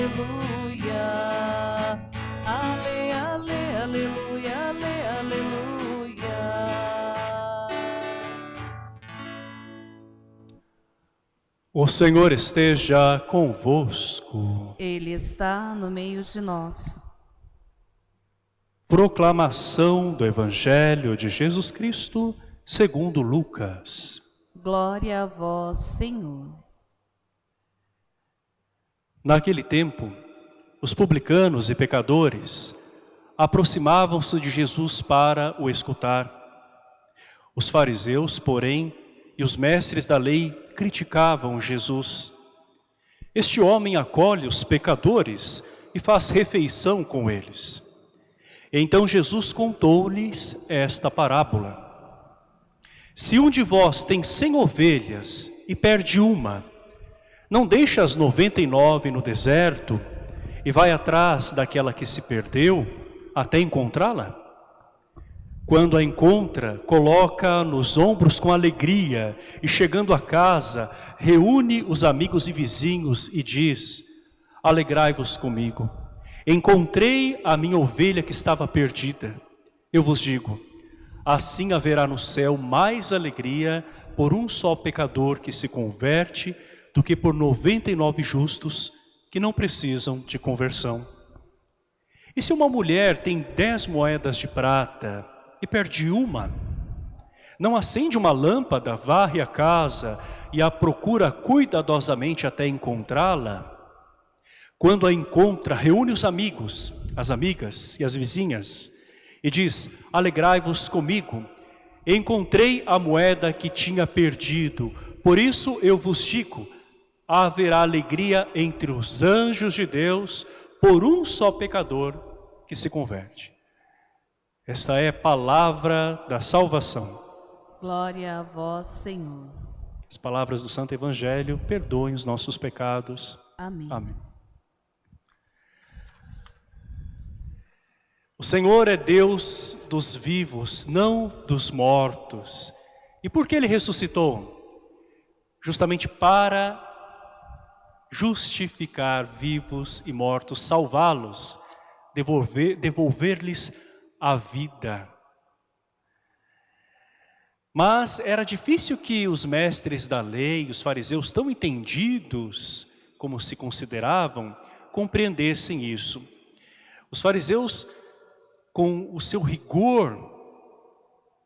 aleluia. Ale, ale, aleluia, ale, aleluia. O Senhor esteja convosco. Ele está no meio de nós. Proclamação do Evangelho de Jesus Cristo segundo Lucas. Glória a vós, Senhor. Naquele tempo, os publicanos e pecadores aproximavam-se de Jesus para o escutar. Os fariseus, porém, e os mestres da lei criticavam Jesus. Este homem acolhe os pecadores e faz refeição com eles. Então Jesus contou-lhes esta parábola. Se um de vós tem cem ovelhas e perde uma, não deixa as noventa e nove no deserto e vai atrás daquela que se perdeu até encontrá-la? Quando a encontra, coloca nos ombros com alegria e chegando a casa, reúne os amigos e vizinhos e diz, alegrai-vos comigo, encontrei a minha ovelha que estava perdida. Eu vos digo, assim haverá no céu mais alegria por um só pecador que se converte do que por 99 justos que não precisam de conversão. E se uma mulher tem dez moedas de prata e perde uma, não acende uma lâmpada, varre a casa e a procura cuidadosamente até encontrá-la? Quando a encontra, reúne os amigos, as amigas e as vizinhas e diz, alegrai-vos comigo, encontrei a moeda que tinha perdido, por isso eu vos digo, haverá alegria entre os anjos de Deus por um só pecador que se converte. Esta é a palavra da salvação. Glória a vós, Senhor. As palavras do Santo Evangelho perdoem os nossos pecados. Amém. Amém. O Senhor é Deus dos vivos, não dos mortos. E por que Ele ressuscitou? Justamente para justificar vivos e mortos, salvá-los, devolver-lhes devolver a vida. Mas era difícil que os mestres da lei, os fariseus tão entendidos como se consideravam, compreendessem isso. Os fariseus, com o seu rigor,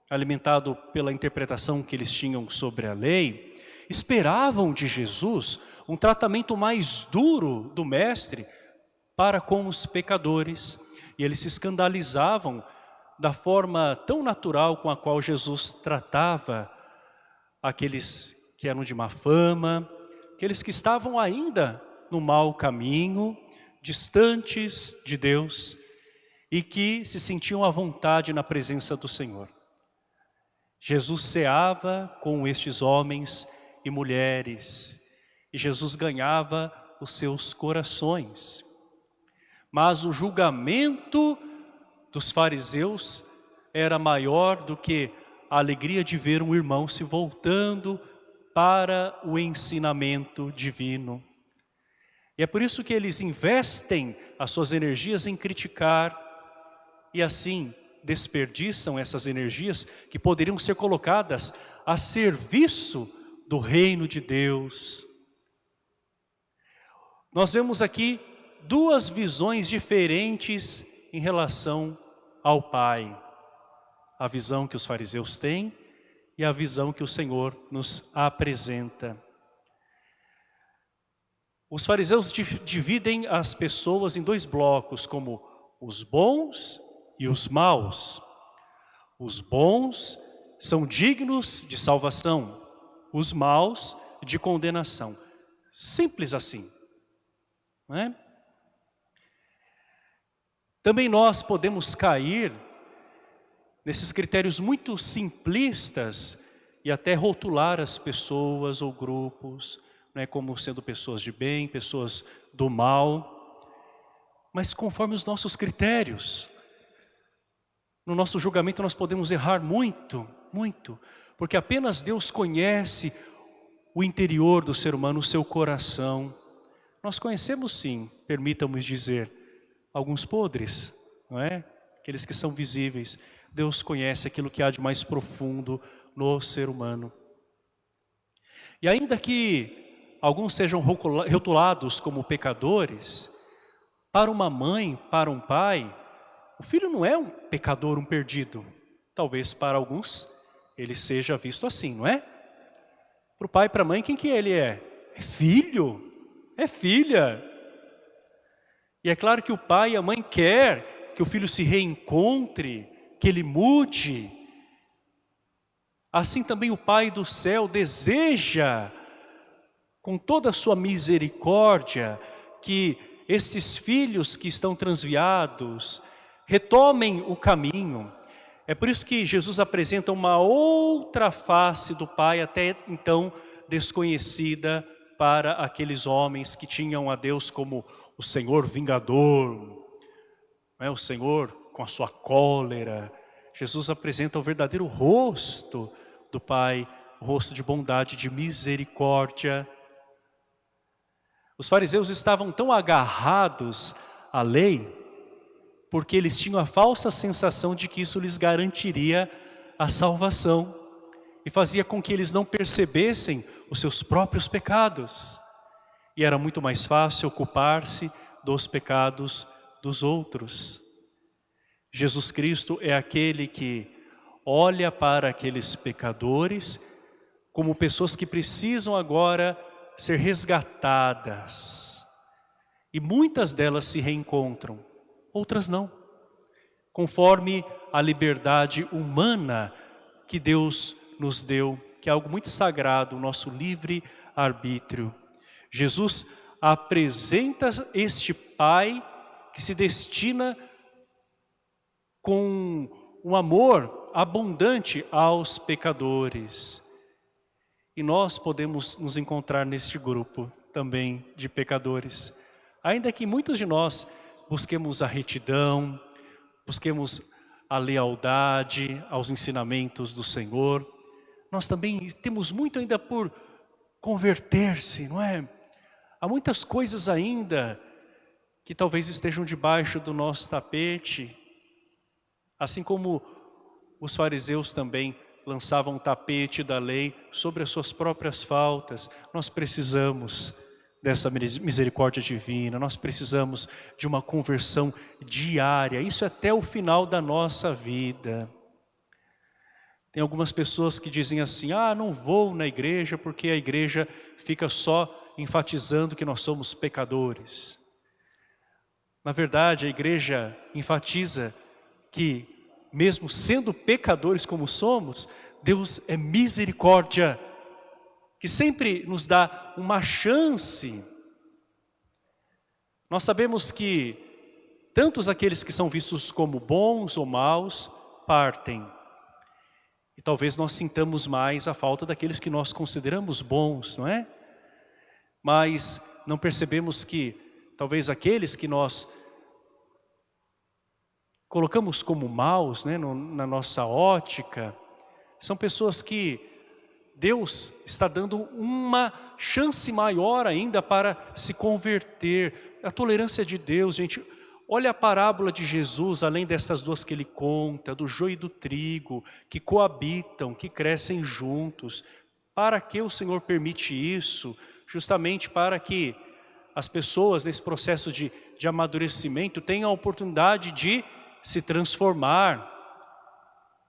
alimentado pela interpretação que eles tinham sobre a lei, esperavam de Jesus um tratamento mais duro do mestre para com os pecadores. E eles se escandalizavam da forma tão natural com a qual Jesus tratava aqueles que eram de má fama, aqueles que estavam ainda no mau caminho, distantes de Deus e que se sentiam à vontade na presença do Senhor. Jesus ceava com estes homens e mulheres. E Jesus ganhava os seus corações. Mas o julgamento dos fariseus era maior do que a alegria de ver um irmão se voltando para o ensinamento divino. E é por isso que eles investem as suas energias em criticar e assim desperdiçam essas energias que poderiam ser colocadas a serviço do reino de Deus. Nós vemos aqui duas visões diferentes em relação ao Pai. A visão que os fariseus têm e a visão que o Senhor nos apresenta. Os fariseus dividem as pessoas em dois blocos, como os bons e os maus. Os bons são dignos de salvação, os maus de condenação. Simples assim. É? Também nós podemos cair nesses critérios muito simplistas e até rotular as pessoas ou grupos é como sendo pessoas de bem, pessoas do mal, mas conforme os nossos critérios. No nosso julgamento nós podemos errar muito, muito, porque apenas Deus conhece o interior do ser humano, o seu coração. Nós conhecemos sim, permitamos dizer, alguns podres, não é? aqueles que são visíveis. Deus conhece aquilo que há de mais profundo no ser humano. E ainda que alguns sejam rotulados como pecadores, para uma mãe, para um pai, o filho não é um pecador, um perdido. Talvez para alguns ele seja visto assim, não é? Para o pai e para a mãe, quem que ele é? É filho, é filha. E é claro que o pai e a mãe quer que o filho se reencontre, que ele mude. Assim também o Pai do céu deseja, com toda a sua misericórdia, que estes filhos que estão transviados retomem o caminho. É por isso que Jesus apresenta uma outra face do Pai, até então desconhecida para aqueles homens que tinham a Deus como o Senhor vingador, é o Senhor com a sua cólera. Jesus apresenta o verdadeiro rosto do Pai, o rosto de bondade, de misericórdia. Os fariseus estavam tão agarrados à lei, porque eles tinham a falsa sensação de que isso lhes garantiria a salvação e fazia com que eles não percebessem os seus próprios pecados. E era muito mais fácil ocupar-se dos pecados dos outros. Jesus Cristo é aquele que olha para aqueles pecadores como pessoas que precisam agora ser resgatadas. E muitas delas se reencontram, outras não. Conforme a liberdade humana que Deus nos deu, que é algo muito sagrado, o nosso livre arbítrio. Jesus apresenta este Pai que se destina com um amor abundante aos pecadores. E nós podemos nos encontrar neste grupo também de pecadores. Ainda que muitos de nós busquemos a retidão, busquemos a lealdade aos ensinamentos do Senhor, nós também temos muito ainda por converter-se, não é? Há muitas coisas ainda que talvez estejam debaixo do nosso tapete, assim como os fariseus também lançavam o tapete da lei sobre as suas próprias faltas, nós precisamos dessa misericórdia divina, nós precisamos de uma conversão diária, isso é até o final da nossa vida. Tem algumas pessoas que dizem assim, ah, não vou na igreja porque a igreja fica só enfatizando que nós somos pecadores. Na verdade, a igreja enfatiza que, mesmo sendo pecadores como somos, Deus é misericórdia, que sempre nos dá uma chance. Nós sabemos que tantos aqueles que são vistos como bons ou maus partem, e talvez nós sintamos mais a falta daqueles que nós consideramos bons, não é? Mas não percebemos que talvez aqueles que nós colocamos como maus né, no, na nossa ótica, são pessoas que Deus está dando uma chance maior ainda para se converter. A tolerância de Deus, gente, Olha a parábola de Jesus, além dessas duas que ele conta, do joio e do trigo, que coabitam, que crescem juntos. Para que o Senhor permite isso? Justamente para que as pessoas nesse processo de, de amadurecimento tenham a oportunidade de se transformar.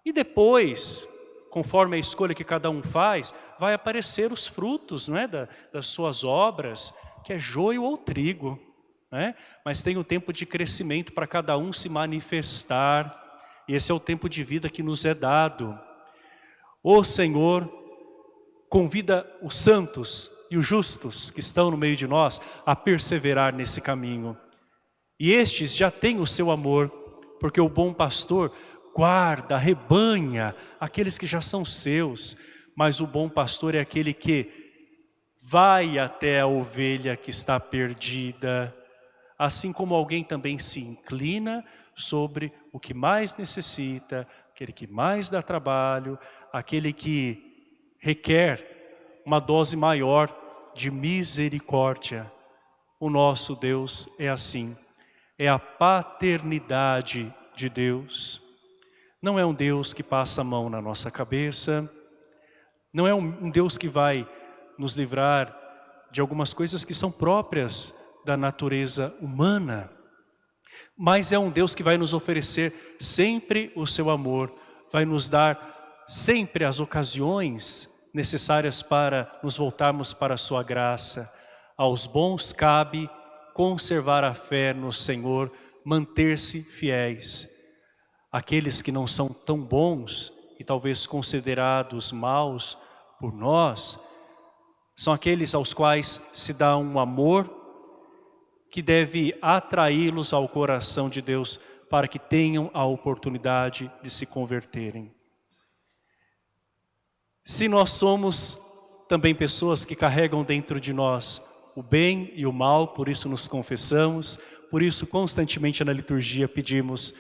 E depois, conforme a escolha que cada um faz, vai aparecer os frutos não é, da, das suas obras, que é joio ou trigo né? mas tem o um tempo de crescimento para cada um se manifestar, e esse é o tempo de vida que nos é dado. O Senhor convida os santos e os justos que estão no meio de nós a perseverar nesse caminho. E estes já têm o seu amor, porque o bom pastor guarda, rebanha aqueles que já são seus, mas o bom pastor é aquele que vai até a ovelha que está perdida, assim como alguém também se inclina sobre o que mais necessita, aquele que mais dá trabalho, aquele que requer uma dose maior de misericórdia. O nosso Deus é assim, é a paternidade de Deus. Não é um Deus que passa a mão na nossa cabeça, não é um Deus que vai nos livrar de algumas coisas que são próprias da natureza humana, mas é um Deus que vai nos oferecer sempre o seu amor, vai nos dar sempre as ocasiões necessárias para nos voltarmos para a sua graça. Aos bons cabe conservar a fé no Senhor, manter-se fiéis. Aqueles que não são tão bons e talvez considerados maus por nós, são aqueles aos quais se dá um amor que deve atraí-los ao coração de Deus para que tenham a oportunidade de se converterem. Se nós somos também pessoas que carregam dentro de nós o bem e o mal, por isso nos confessamos, por isso constantemente na liturgia pedimos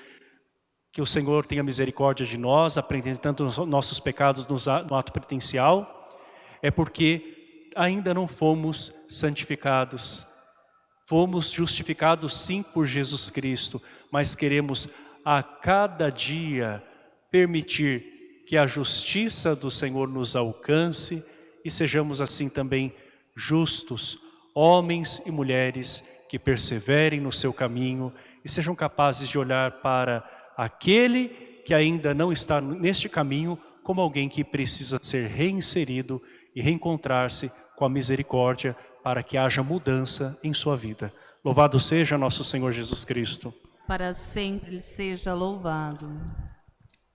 que o Senhor tenha misericórdia de nós, apresentando os nossos pecados no ato penitencial, é porque ainda não fomos santificados. Fomos justificados sim por Jesus Cristo, mas queremos a cada dia permitir que a justiça do Senhor nos alcance e sejamos assim também justos, homens e mulheres que perseverem no seu caminho e sejam capazes de olhar para aquele que ainda não está neste caminho como alguém que precisa ser reinserido e reencontrar-se com a misericórdia para que haja mudança em sua vida. Louvado seja nosso Senhor Jesus Cristo. Para sempre seja louvado.